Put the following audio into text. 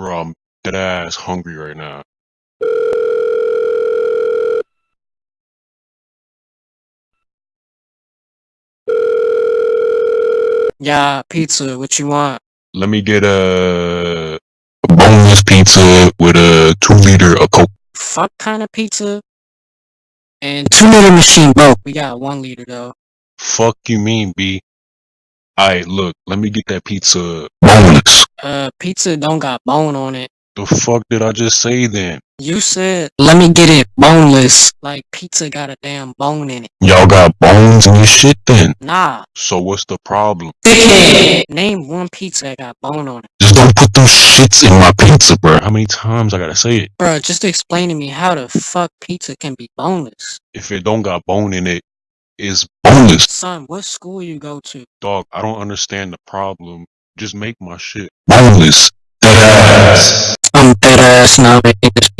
Bro, I'm dead ass hungry right now. Yeah, pizza. What you want? Let me get a, a boneless pizza with a two liter of Coke. Fuck kind of pizza? And two liter machine broke. We got one liter though. Fuck you mean, B? Alright, look, let me get that pizza boneless. Uh, pizza don't got bone on it. The fuck did I just say then? You said let me get it boneless. Like pizza got a damn bone in it. Y'all got bones in your shit then? Nah. So what's the problem? Dickhead. Name one pizza that got bone on it. Just don't put those shits in my pizza, bro. How many times I gotta say it? Bro, just explain to me how the fuck pizza can be boneless. If it don't got bone in it, it's boneless. Son, what school you go to? Dog, I don't understand the problem. Just make my shit boneless. Dead ass. I'm dead ass now making this